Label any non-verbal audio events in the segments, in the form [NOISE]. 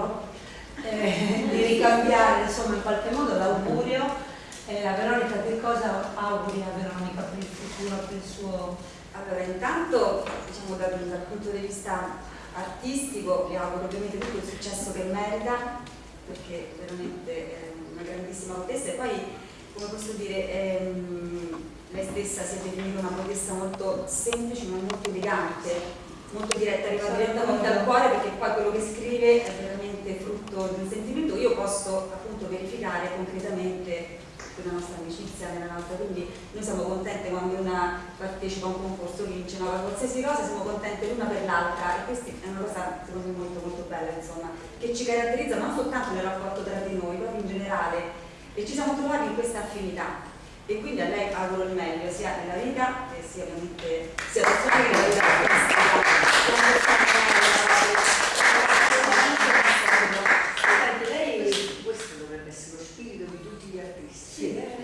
libro, eh, di ricambiare insomma in qualche modo l'augurio. Eh, a Veronica che cosa auguri a Veronica per il futuro, per il suo... Allora, intanto diciamo dal, dal punto di vista artistico vi auguro ovviamente tutto il successo che merita, perché veramente è una grandissima poetessa e poi, come posso dire, ehm, lei stessa si è definita una poetessa molto semplice ma molto elegante, molto diretta, arriva direttamente al cuore perché poi quello che scrive è veramente frutto di un sentimento. Io posso appunto verificare concretamente la nostra amicizia nella nostra, quindi noi siamo contente quando una partecipa a un concorso, vince, no? qualsiasi cosa siamo contenti l'una per l'altra e questa è una cosa secondo me molto molto bella insomma, che ci caratterizza non soltanto nel rapporto tra di noi, proprio in generale e ci siamo trovati in questa affinità e quindi a lei auguro il meglio sia nella vita e sia ovviamente sia persona che nella vita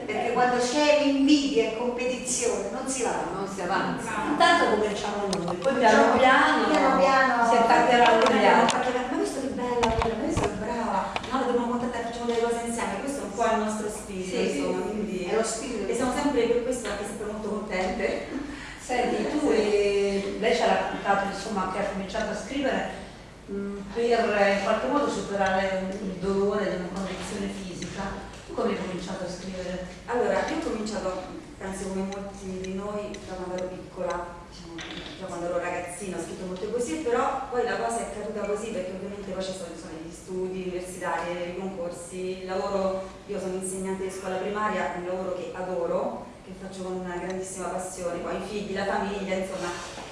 perché quando c'è invidia e competizione non si va, non si avanza. Intanto cominciamo noi, poi piano piano, piano, piano si attaccheranno gli altri. Ma questo che bella, questo è brava, no, dobbiamo contattare, facciamo delle cose insieme, questo è un po' il nostro spirito, sì, insomma, quindi è lo spirito. E siamo sempre per questo anche sempre molto contente. [LAUGHS] Senti, tu eh, lei ci ha raccontato insomma che ha cominciato a scrivere mh, per in qualche modo superare il dolore di una condizione fisica come hai cominciato a scrivere? Allora, io ho cominciato, penso come molti di noi, da quando ero piccola, diciamo, da quando ero ragazzina, ho scritto molte poesie, però poi la cosa è caduta così perché ovviamente poi ci sono, gli studi universitari, i concorsi, il lavoro, io sono insegnante di scuola primaria, un lavoro che adoro, che faccio con una grandissima passione, poi i figli, la famiglia, insomma.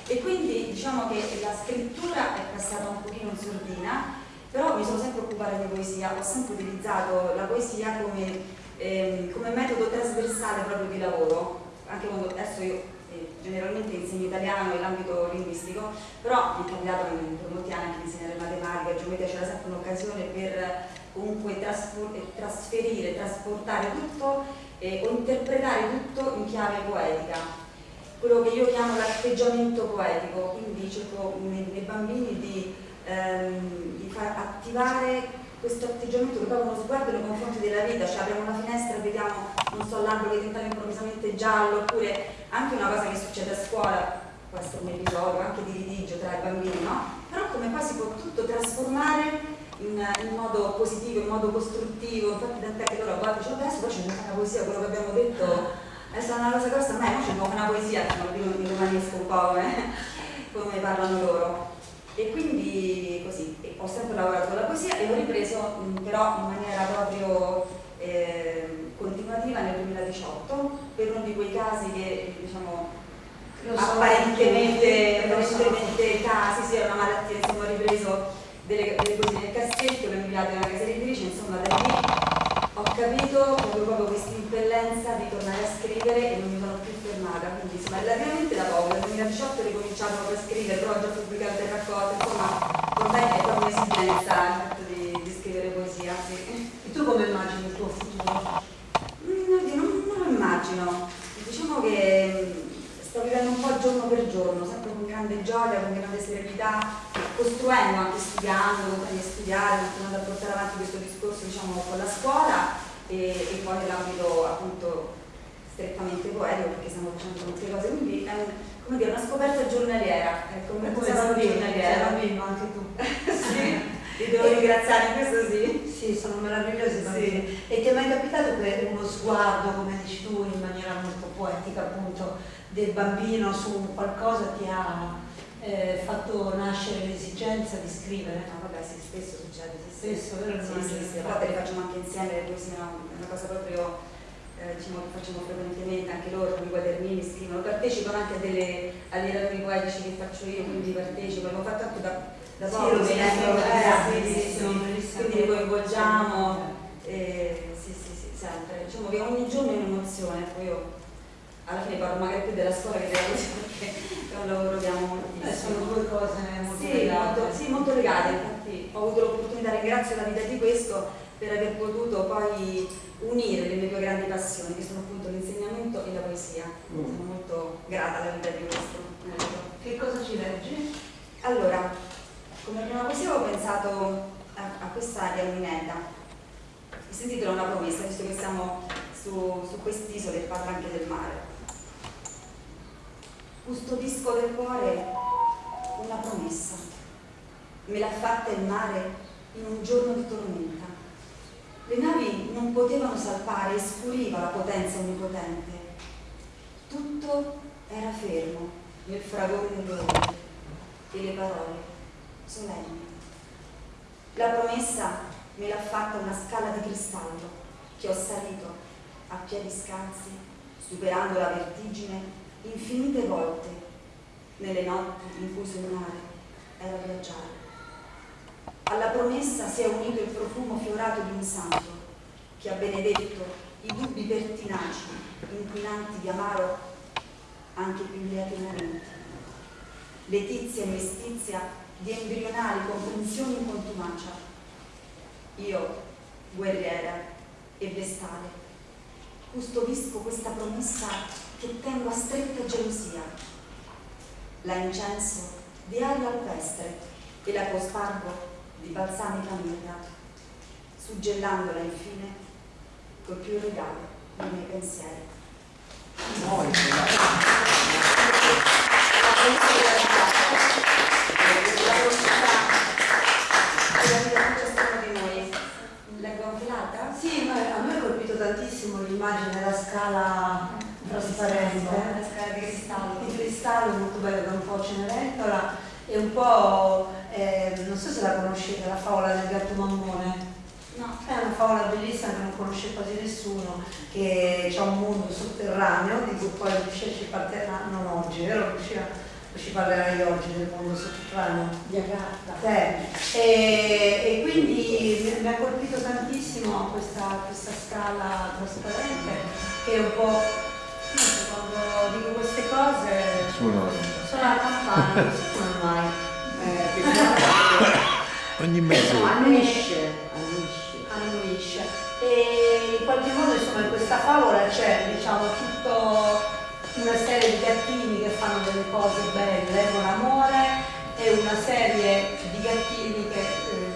E quindi diciamo che la scrittura è passata un pochino in sordina però mi sono sempre occupata di poesia, ho sempre utilizzato la poesia come, ehm, come metodo trasversale proprio di lavoro, anche quando adesso io eh, generalmente insegno italiano nell'ambito linguistico, però mi è capitato per molti anni anche insegnare matematica, geometria, c'era sempre un'occasione per comunque trasferire, trasportare tutto eh, o interpretare tutto in chiave poetica. Quello che io chiamo l'atteggiamento poetico, quindi cerco nei, nei bambini di ehm, di far attivare questo atteggiamento che proprio uno sguardo nei confronti della vita, cioè apriamo una finestra e vediamo, non so, l'albero che diventa improvvisamente giallo, oppure anche una cosa che succede a scuola, può essere un episodio anche di litigio tra i bambini, no? Però come poi si può tutto trasformare in, in modo positivo, in modo costruttivo, infatti tant'è che loro a volte dicono adesso poi c'è una poesia, quello che abbiamo detto, adesso è una cosa grossa, ma c'è una poesia, lo dico in romanesco un po' come, come parlano loro e quindi così ho sempre lavorato con la poesia e ho ripreso però in maniera proprio eh, continuativa nel 2018 per uno di quei casi che diciamo apparentemente, apparentemente casi, sì, è una malattia, insomma ho ripreso delle, delle poesie nel cassetto, le ho inviate a una casa editrice, insomma da lì ho capito proprio, proprio questa impellenza di tornare a scrivere e non mi fermata, quindi insomma relativamente da poco, nel 2018 ho ricominciato a scrivere, però ho già pubblicato il raccolte, insomma me è proprio un'esigenza di, di, scrivere poesia. Sì. E tu come immagini il tuo futuro? Mm, non, non lo immagino, diciamo che mm, sto vivendo un po' giorno per giorno, sempre con grande gioia, con grande serenità, costruendo anche studiando, continuando a studiare, continuando a portare avanti questo discorso diciamo, con la scuola e, e poi nell'ambito appunto strettamente poetico perché stiamo facendo molte cose, quindi è un, come dire, una scoperta giornaliera, ecco, come una giornaliera. Bimbo, anche tu. [LAUGHS] sì, [LAUGHS] ti devo ringraziare, questo sì. Sì, sono meravigliosi sì. E ti è mai capitato che uno sguardo, come dici tu, in maniera molto poetica appunto, del bambino su qualcosa ti ha eh, fatto nascere l'esigenza di scrivere? No, vabbè, sì, spesso succede, sì, spesso, vero? Sì, sì, sì, a volte le facciamo anche insieme, le poesie, è una cosa proprio eh, diciamo, che facciamo frequentemente, anche loro con i quadernini scrivono, partecipano anche a delle, raduni poetici che faccio io, quindi partecipo, l'ho fatto anche da, da poco, sì, eh, eh, quindi li coinvolgiamo, eh, sì, sì, sì, sempre, diciamo che ogni giorno è un'emozione, poi io alla fine parlo magari più della scuola che della [LAUGHS] cosa perché è un lavoro che amo moltissimo. Eh, sono due cose molto sì, legate. molto, sì, molto legate, infatti ho avuto l'opportunità, ringrazio la vita di questo per aver potuto poi unire le mie due grandi passioni, che sono appunto l'insegnamento e la poesia. Mm. Sono molto grata alla vita di questo. Che cosa ci leggi? Allora, come prima poesia ho pensato a, a questa di Alminetta, che si intitola Una promessa, visto che siamo su, su quest'isola e parla anche del mare. Custodisco del cuore una promessa, me l'ha fatta il mare in un giorno di tormenta. Le navi non potevano salpare e scuriva la potenza onnipotente. Tutto era fermo nel fragore delle onde e le parole solenni. La promessa me l'ha fatta una scala di cristallo che ho salito a piedi scalzi, superando la vertigine infinite volte nelle notti in cui sognare era viaggiare. Alla promessa si è unito il profumo fiorato di un santo che ha benedetto i dubbi pertinaci, inquinanti di amaro anche più lieti momenti. Letizia e mestizia di embrionali comprensioni in contumacia. Io, guerriera e vestale, custodisco questa promessa che tengo a stretta gelosia. La incenso di aria alpestre e la cospargo di balsamica mirra, suggellandola infine col più regalo dei miei pensieri. Sì, ma a me ha colpito tantissimo l'immagine della scala trasparente, La scala di cristallo. di cristallo molto bella da un po' Cenerentola e un po', eh, non so se la conoscete, la favola del gatto mammone. No. È una favola bellissima che non conosce quasi nessuno, che c'è un mondo sotterraneo di cui poi Lucia ci parlerà, non oggi, vero Lucia? Ci parlerai oggi del mondo sotterraneo. Di Agatha. Sì. E, e quindi mi, mi ha colpito tantissimo questa, questa scala trasparente che è un po', quando dico queste cose, Suono sono la campana, non si suona mai. Ogni mezz'ora. Annuisce, annuisce. annuisce. E in qualche modo insomma in questa favola c'è diciamo tutto una serie di gattini che fanno delle cose belle con amore e una serie di gattini che eh,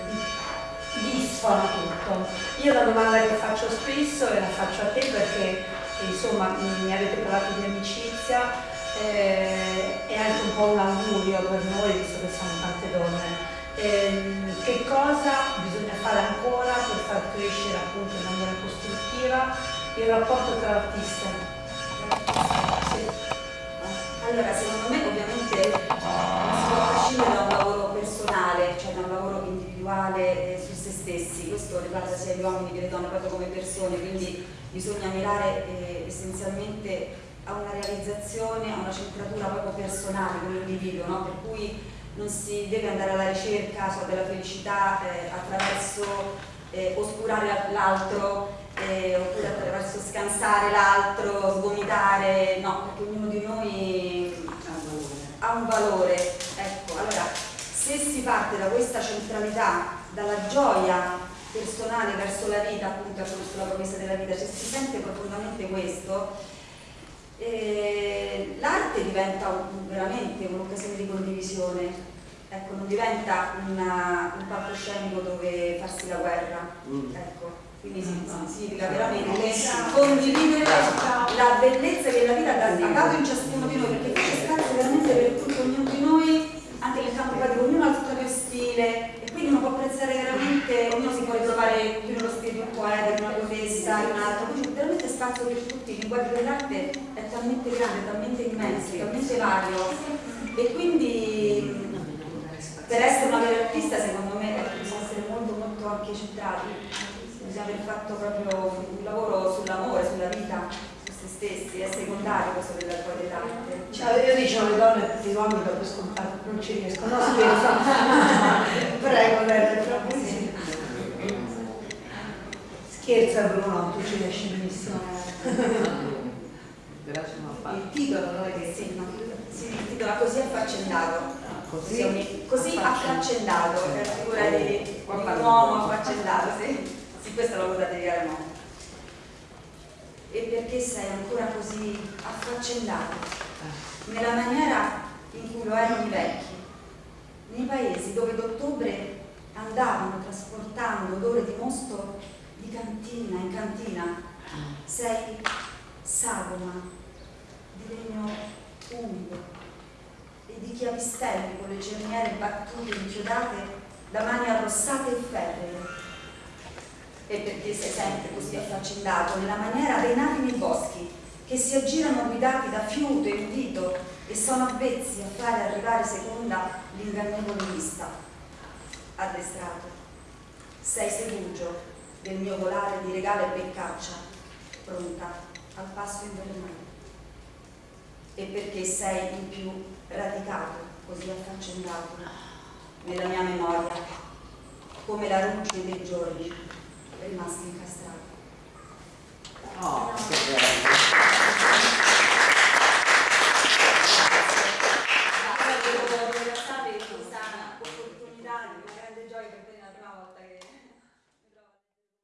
disfano tutto. Io la domanda che faccio spesso e la faccio a te perché insomma mi mi avete parlato di amicizia eh, è anche un po' un augurio per noi visto che siamo tante donne. Ehm, che cosa bisogna fare ancora per far crescere appunto in maniera costruttiva il rapporto tra artiste? Sì. Allora, secondo me ovviamente non si può prescindere da un lavoro personale, cioè da un lavoro individuale eh, su se stessi, questo riguarda sia gli uomini che le donne proprio come persone, quindi bisogna mirare eh, essenzialmente a una realizzazione, a una centratura proprio personale come individuo, no? per cui non si deve andare alla ricerca so, della felicità eh, attraverso eh, oscurare l'altro eh, oppure attraverso scansare l'altro, svomitare, no, perché ognuno di noi ha un valore. Ecco, allora, se si parte da questa centralità, dalla gioia personale verso la vita, appunto verso la promessa della vita, se si sente profondamente questo, eh, l'arte diventa un- veramente un'occasione di condivisione, ecco, non diventa una- un palcoscenico dove farsi la guerra. Ecco, quindi si- si- significa veramente condividere la bellezza che la vita ha dato in ciascuno di noi, perché c'è spazio veramente per tutto ognuno di noi, anche nel campo pratico, ognuno ha il suo proprio stile e quindi uno può apprezzare veramente, ognuno si può ritrovare più nello stile di un poeta, di una poetessa, di un altro, quindi veramente spazio per tutti, il linguaggio dell'arte è talmente grande, talmente immenso, talmente vario e quindi per essere una vera artista secondo me bisogna essere molto molto anche centrati, bisogna aver fatto proprio un lavoro sull'amore, sulla vita, su se stessi, è secondario questo della poi dell'arte. Cioè, io dicevo alle donne tutti gli uomini dopo scontato, non ci riesco, no scherzo. [LAUGHS] Prego, Lele, troppo sì. Scherza Bruno, tu ci riesci benissimo. [LAUGHS] Il titolo non è che Sì, no, si intitola Così affaccendato. Così, Così affaccendato, è la figura di, di un uomo affaccendato, sì. Sì, questo l'ho voluta dedicare a un uomo. E perché sei ancora così affaccendato? Nella maniera in cui lo erano i vecchi, nei paesi dove d'ottobre andavano trasportando odore di mosto di cantina in cantina, sei sagoma legno umido e di chiavistelli con le cerniere battute inchiodate da mani arrossate e ferree. E perché sei sempre così affaccendato nella maniera dei nati nei boschi che si aggirano guidati da fiuto e udito e sono avvezzi a fare arrivare seconda l'ingannevole vista. Addestrato, sei segugio del mio volare di regale e beccaccia, pronta al passo invernale. E perché sei in più radicato, così affaccendato, nella mia memoria, come la ruggine dei giorni rimasti incastrati. Oh, che bello.